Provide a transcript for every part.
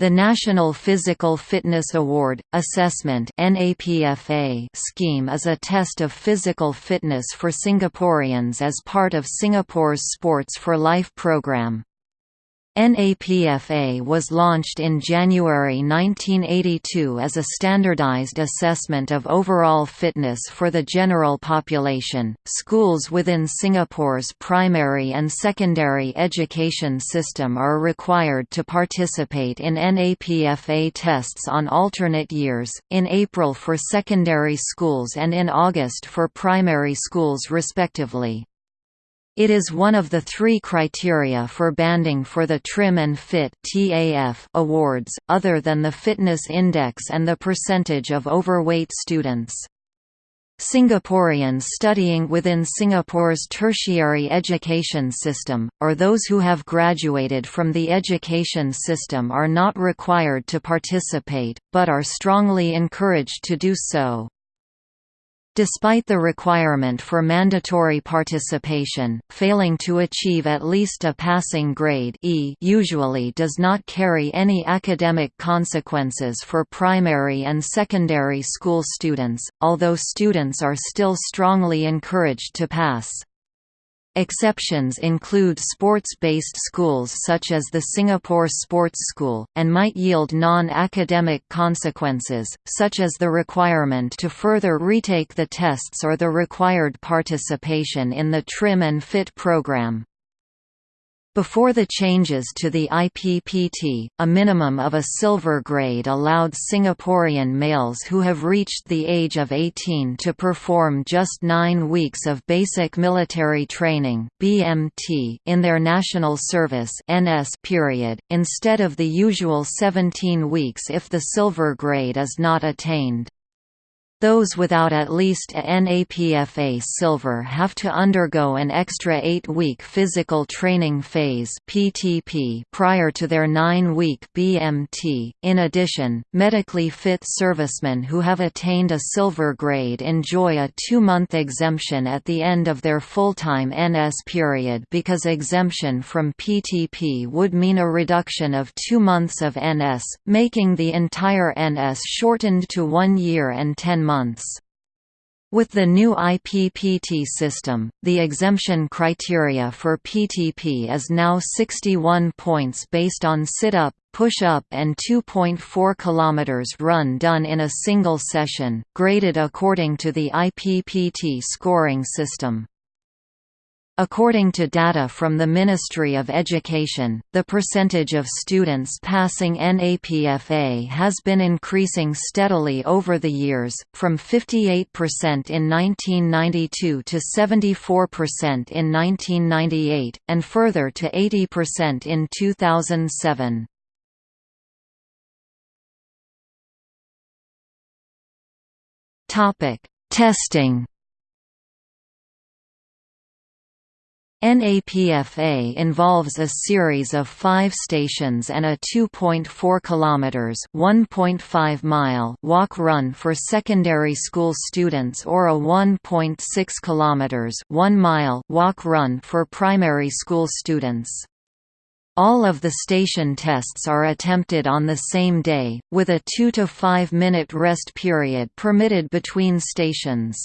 The National Physical Fitness Award Assessment scheme is a test of physical fitness for Singaporeans as part of Singapore's Sports for Life program. NAPFA was launched in January 1982 as a standardized assessment of overall fitness for the general population. Schools within Singapore's primary and secondary education system are required to participate in NAPFA tests on alternate years, in April for secondary schools and in August for primary schools respectively. It is one of the three criteria for banding for the Trim and Fit awards, other than the fitness index and the percentage of overweight students. Singaporeans studying within Singapore's tertiary education system, or those who have graduated from the education system are not required to participate, but are strongly encouraged to do so. Despite the requirement for mandatory participation, failing to achieve at least a passing grade e usually does not carry any academic consequences for primary and secondary school students, although students are still strongly encouraged to pass. Exceptions include sports-based schools such as the Singapore Sports School, and might yield non-academic consequences, such as the requirement to further retake the tests or the required participation in the Trim and Fit program. Before the changes to the IPPT, a minimum of a silver grade allowed Singaporean males who have reached the age of 18 to perform just nine weeks of basic military training (BMT) in their national service (NS) period, instead of the usual 17 weeks if the silver grade is not attained. Those without at least a NAPFA silver have to undergo an extra eight-week physical training phase (PTP) prior to their nine-week BMT. In addition, medically fit servicemen who have attained a silver grade enjoy a two-month exemption at the end of their full-time NS period because exemption from PTP would mean a reduction of two months of NS, making the entire NS shortened to one year and ten months. With the new IPPT system, the exemption criteria for PTP is now 61 points based on sit-up, push-up and 2.4 km run done in a single session, graded according to the IPPT scoring system. According to data from the Ministry of Education, the percentage of students passing NAPFA has been increasing steadily over the years, from 58% in 1992 to 74% in 1998, and further to 80% in 2007. Testing NAPFA involves a series of five stations and a 2.4 km (1.5 mile) walk-run for secondary school students or a 1.6 km (1 mile) walk-run for primary school students. All of the station tests are attempted on the same day, with a 2 to 5 minute rest period permitted between stations.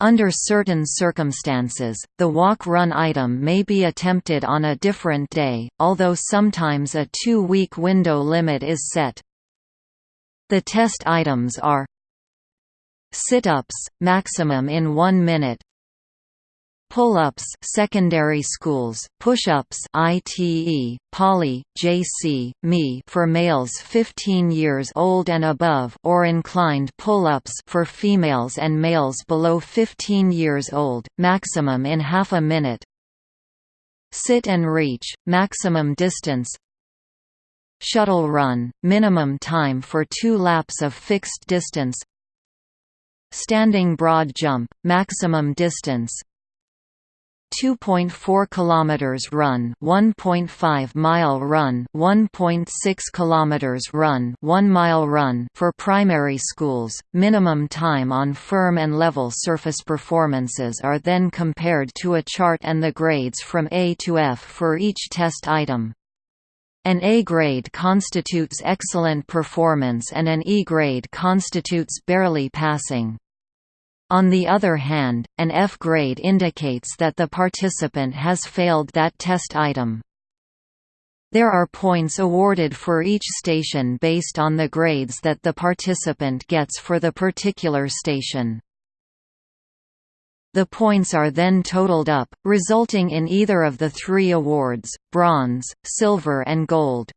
Under certain circumstances, the walk-run item may be attempted on a different day, although sometimes a two-week window limit is set. The test items are Sit-ups, maximum in 1 minute Pull-ups secondary schools, push-ups ITE, poly, JC, ME for males 15 years old and above or inclined pull-ups for females and males below 15 years old, maximum in half a minute. Sit and reach, maximum distance. Shuttle run, minimum time for two laps of fixed distance. Standing broad jump, maximum distance 2.4 kilometers run, 1.5 mile run, 1.6 kilometers run, 1 mile run for primary schools. Minimum time on firm and level surface performances are then compared to a chart and the grades from A to F for each test item. An A grade constitutes excellent performance and an E grade constitutes barely passing. On the other hand, an F grade indicates that the participant has failed that test item. There are points awarded for each station based on the grades that the participant gets for the particular station. The points are then totaled up, resulting in either of the three awards, bronze, silver and gold.